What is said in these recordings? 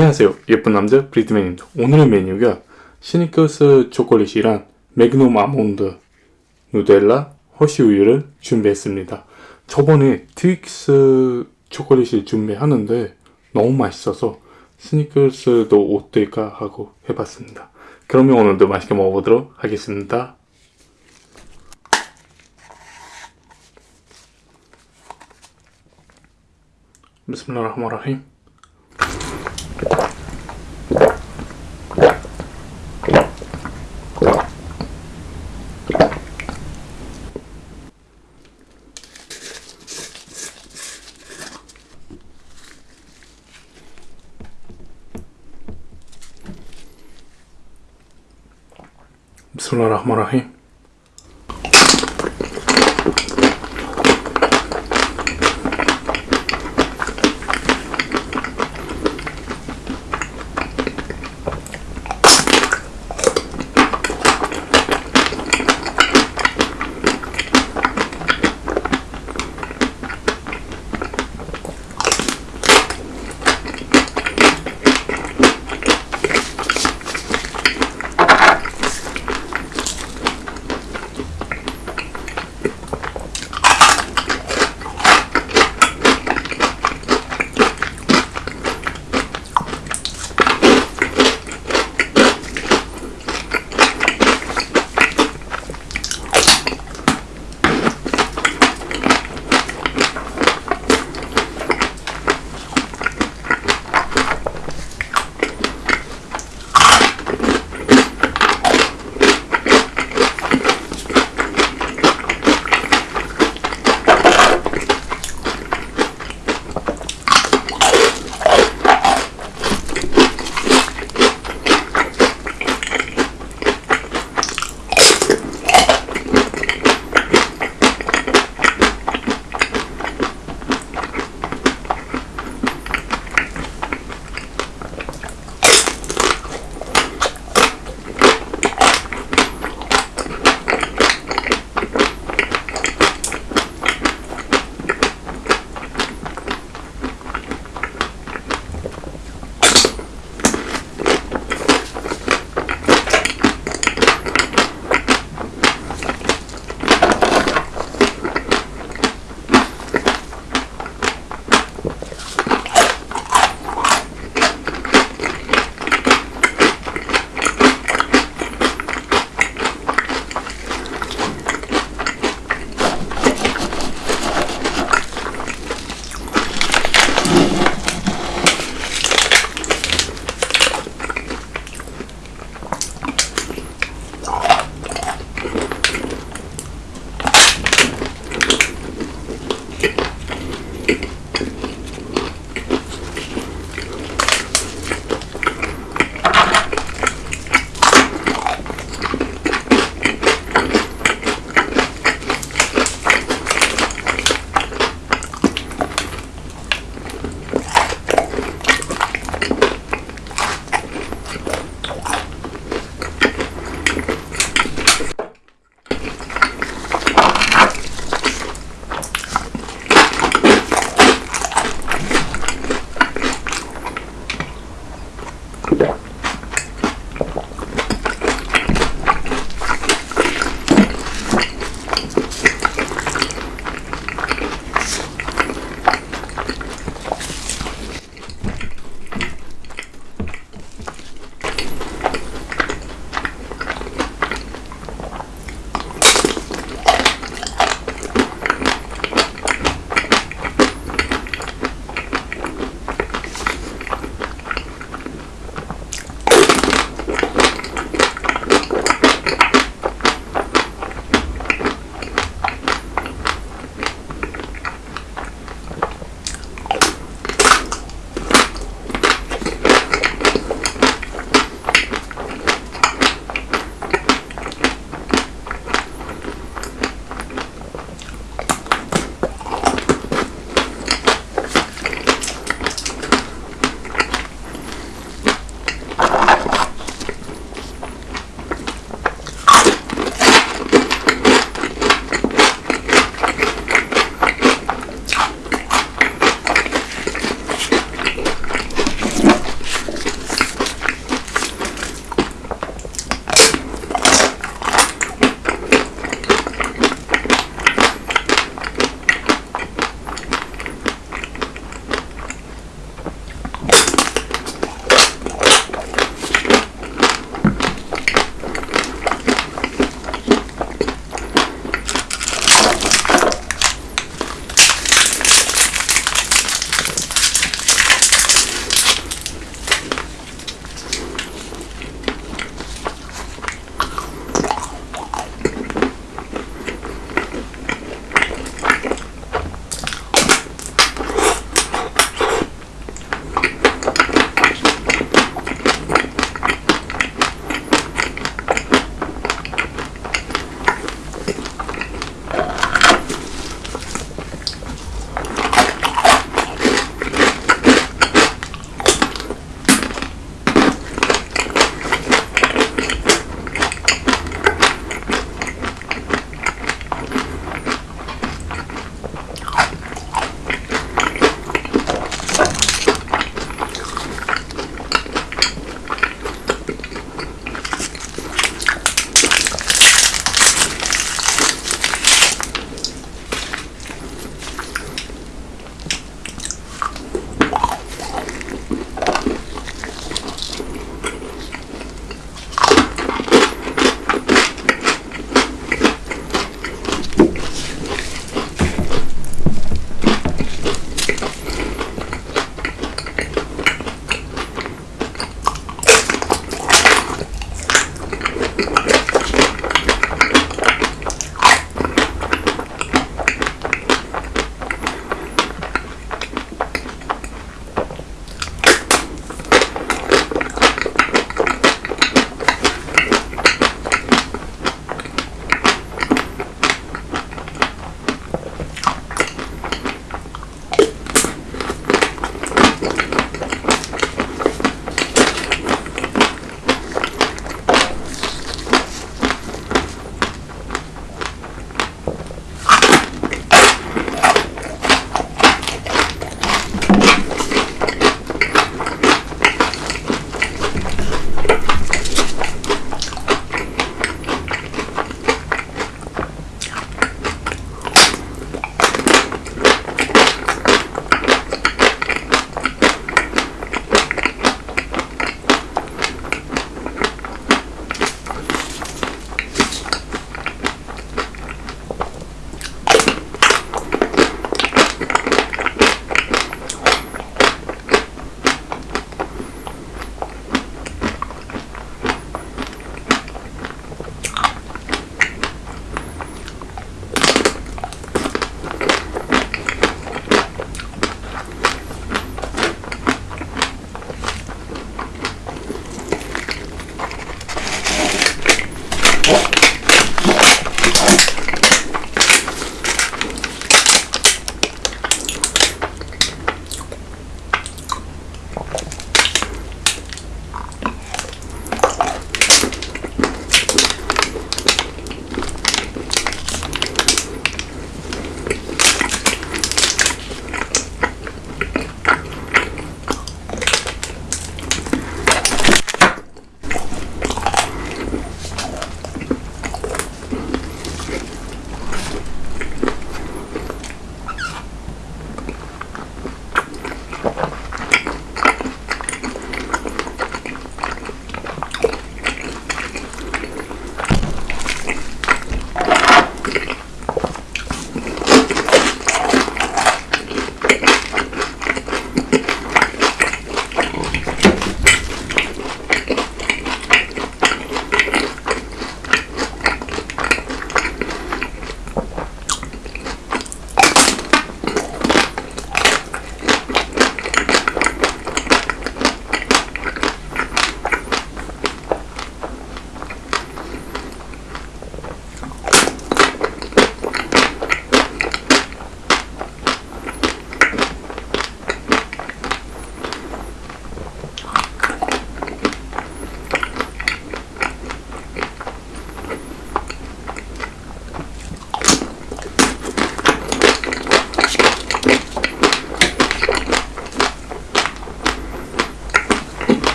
안녕하세요. 예쁜 남자 브리트맨입니다. 오늘의 메뉴가 시니커스 초콜릿이랑 매그넘 아몬드 누델라 허쉬우유를 준비했습니다. 저번에 트윅스 초콜릿을 준비하는데 너무 맛있어서 스니커스도 어떨까 하고 해봤습니다. 그러면 오늘도 맛있게 먹어보도록 하겠습니다. 비스밀라 الله الرحمن الرحيم. to them.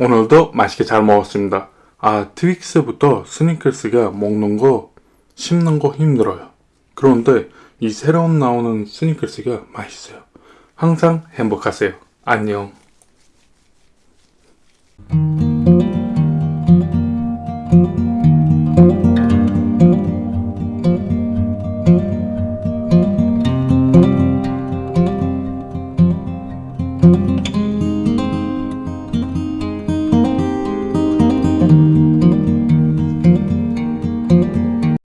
오늘도 맛있게 잘 먹었습니다. 아, 트윅스부터 스니커스가 먹는 거, 씹는 거 힘들어요. 그런데 이 새로운 나오는 스니커스가 맛있어요. 항상 행복하세요. 안녕.